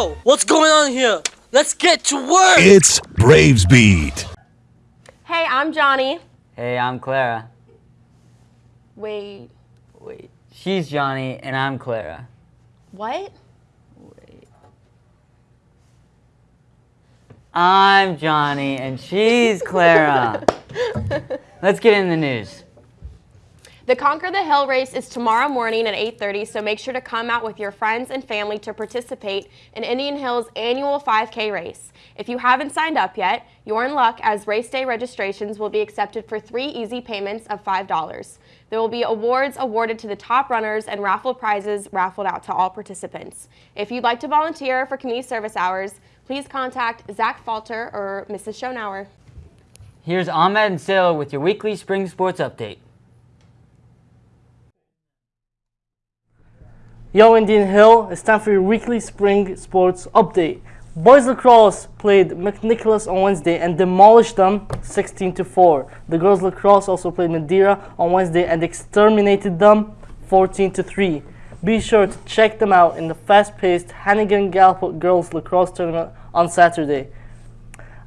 Yo, what's going on here? Let's get to work! It's Braves Beat. Hey, I'm Johnny. Hey, I'm Clara. Wait, Wait, she's Johnny and I'm Clara. what? Wait. I'm Johnny and she's Clara. Let's get in the news. The Conquer the Hill race is tomorrow morning at 8:30, so make sure to come out with your friends and family to participate in Indian Hill's annual 5K race. If you haven't signed up yet, you're in luck as race day registrations will be accepted for 3 easy payments of $5. There will be awards awarded to the top runners and raffle prizes raffled out to all participants. If you'd like to volunteer for community service hours, please contact Zach Falter or Mrs. Schonauer. Here's Ahmed and Sailor with your weekly spring sports update. Yo, Indian Hill, it's time for your weekly spring sports update. Boys lacrosse played McNicholas on Wednesday and demolished them 16 to 4. The girls lacrosse also played Madeira on Wednesday and exterminated them 14 to 3. Be sure to check them out in the fast-paced Hannigan Gallup girls lacrosse tournament on Saturday.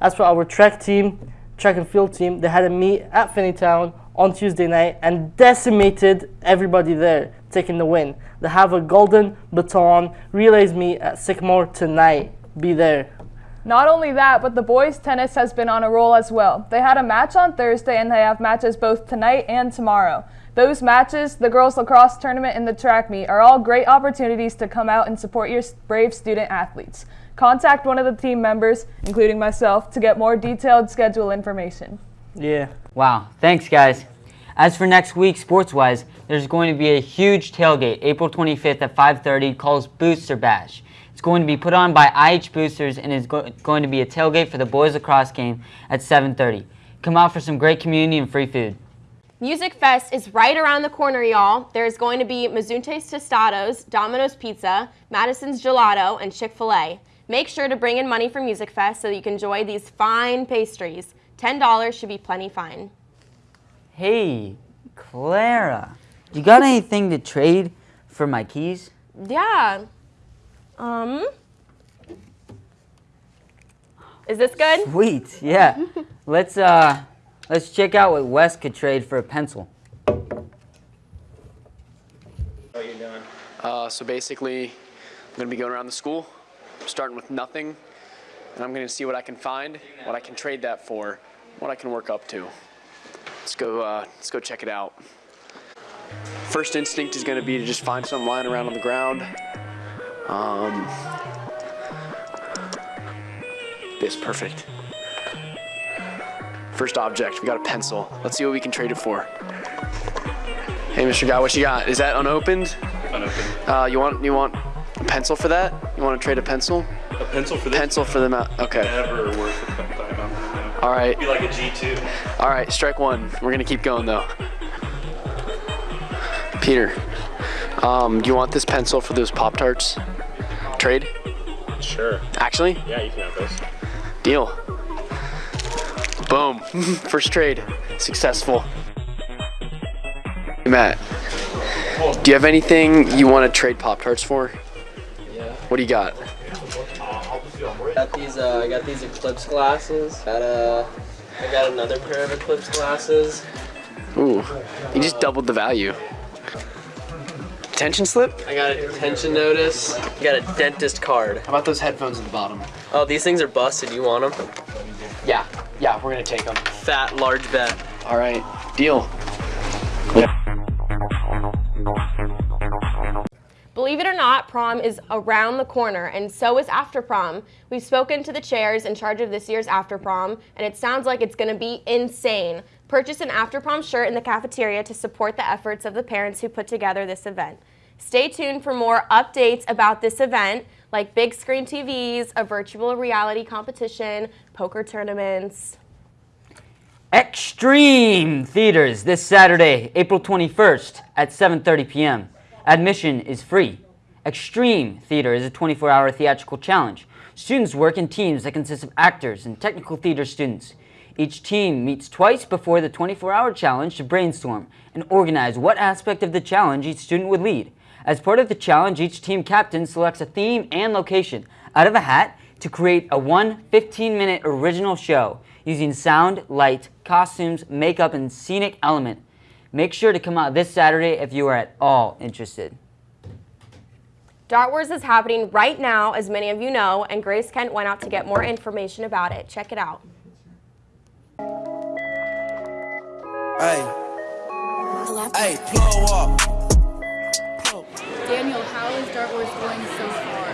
As for our track team, track and field team, they had a meet at Finneytown on Tuesday night and decimated everybody there, taking the win. They have a golden baton relays meet at Sycamore tonight. Be there. Not only that, but the boys' tennis has been on a roll as well. They had a match on Thursday and they have matches both tonight and tomorrow. Those matches, the girls' lacrosse tournament, and the track meet are all great opportunities to come out and support your brave student athletes. Contact one of the team members, including myself, to get more detailed schedule information. Yeah. Wow, thanks guys. As for next week, sports-wise, there's going to be a huge tailgate April 25th at 5.30 called Booster Bash. It's going to be put on by IH Boosters and is go going to be a tailgate for the boys lacrosse game at 7.30. Come out for some great community and free food. Music Fest is right around the corner, y'all. There's going to be Mazunte's Tostados, Domino's Pizza, Madison's Gelato, and Chick-fil-A. Make sure to bring in money for Music Fest so you can enjoy these fine pastries. $10 should be plenty fine. Hey, Clara, you got anything to trade for my keys? Yeah. Um. Is this good? Sweet, yeah. let's uh, let's check out what Wes could trade for a pencil. What you doing? Uh, so basically, I'm going to be going around the school, starting with nothing, and I'm going to see what I can find, what I can trade that for, what I can work up to. Let's go. Uh, let's go check it out. First instinct is going to be to just find something lying around on the ground. Um, this perfect. First object, we got a pencil. Let's see what we can trade it for. Hey, Mr. Guy, what you got? Is that unopened? Unopened. Uh, you want you want a pencil for that? You want to trade a pencil? A pencil for this? Pencil for the mount. Okay. Never worth a. All right. Be like a G2. All right. Strike one. We're gonna keep going though. Peter, um, do you want this pencil for those Pop Tarts? Trade? Sure. Actually? Yeah, you can have those. Deal. Boom. First trade. Successful. Hey, Matt, do you have anything you want to trade Pop Tarts for? Yeah. What do you got? Got these. Uh, I got these Eclipse glasses. Got a. I got another pair of Eclipse glasses. Ooh, you just doubled the value. Attention slip? I got a detention notice. I got a dentist card. How about those headphones at the bottom? Oh, these things are busted. You want them? Yeah, yeah, we're gonna take them. Fat, large bet. All right, deal. Believe it or not, prom is around the corner, and so is after prom. We've spoken to the chairs in charge of this year's after prom, and it sounds like it's going to be insane. Purchase an after prom shirt in the cafeteria to support the efforts of the parents who put together this event. Stay tuned for more updates about this event, like big screen TVs, a virtual reality competition, poker tournaments. Extreme Theaters this Saturday, April 21st at 7.30 p.m. Admission is free. Extreme Theater is a 24-hour theatrical challenge. Students work in teams that consist of actors and technical theater students. Each team meets twice before the 24-hour challenge to brainstorm and organize what aspect of the challenge each student would lead. As part of the challenge, each team captain selects a theme and location. out of a hat to create a one 15 minute original show using sound, light, costumes, makeup, and scenic element. Make sure to come out this Saturday if you are at all interested. Dart Wars is happening right now, as many of you know, and Grace Kent went out to get more information about it. Check it out. Hey, hey, blow up. Daniel, how is Dart Wars going so far?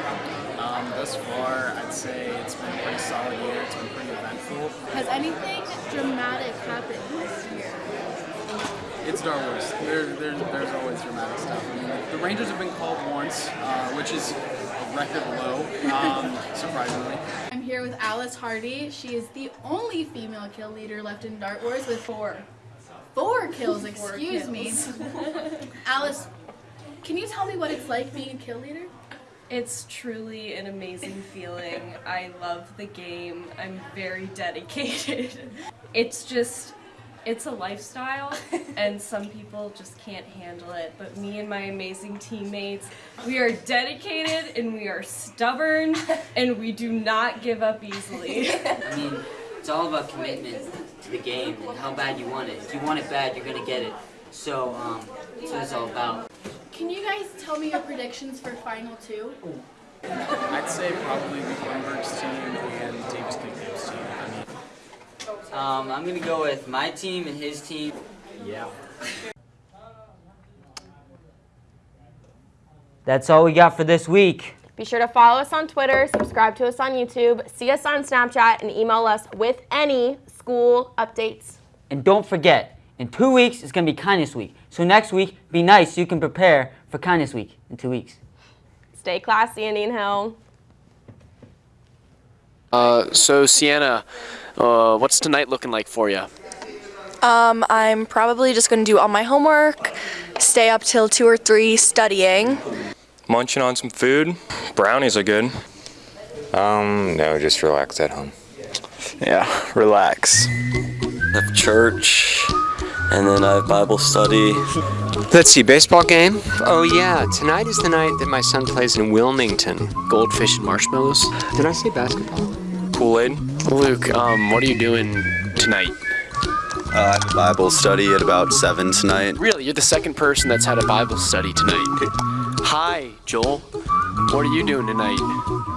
Um, thus far, I'd say it's been a pretty solid year. It's been pretty eventful. Has anything dramatic happened this year? It's Star Wars. There, there, there's always dramatic stuff. I mean, the Rangers have been called once, uh, which is a record low, um, surprisingly. I'm here with Alice Hardy. She is the only female kill leader left in Dart Wars with four. Four kills, Four excuse me. Alice, can you tell me what it's like being a kill leader? It's truly an amazing feeling. I love the game. I'm very dedicated. It's just, it's a lifestyle, and some people just can't handle it. But me and my amazing teammates, we are dedicated and we are stubborn, and we do not give up easily. I mean, it's all about commitment to the game and how bad you want it. If you want it bad, you're gonna get it. So, um, that's what it's all about. Can you guys tell me your predictions for Final Two? I'd say probably the Grunberg's team and Davis Kingham's team. I mean, Um, I'm gonna go with my team and his team. yeah. That's all we got for this week. Be sure to follow us on Twitter, subscribe to us on YouTube, see us on Snapchat, and email us with any school updates. And don't forget, in two weeks it's gonna be Kindness Week. So next week, be nice so you can prepare for Kindness Week in two weeks. Stay classy, Indian Hill. Uh, so Sienna, uh, what's tonight looking like for you? Um, I'm probably just going to do all my homework, stay up till 2 or 3 studying. Munching on some food. Brownies are good. Um, no, just relax at home. Yeah, relax. have church, and then I have Bible study. Let's see, baseball game? Oh yeah, tonight is the night that my son plays in Wilmington. Goldfish and marshmallows. Did I say basketball? Kool-Aid. Luke, um, what are you doing tonight? Uh, I have a Bible study at about 7 tonight. Really, you're the second person that's had a Bible study tonight. Hi, Joel. What are you doing tonight?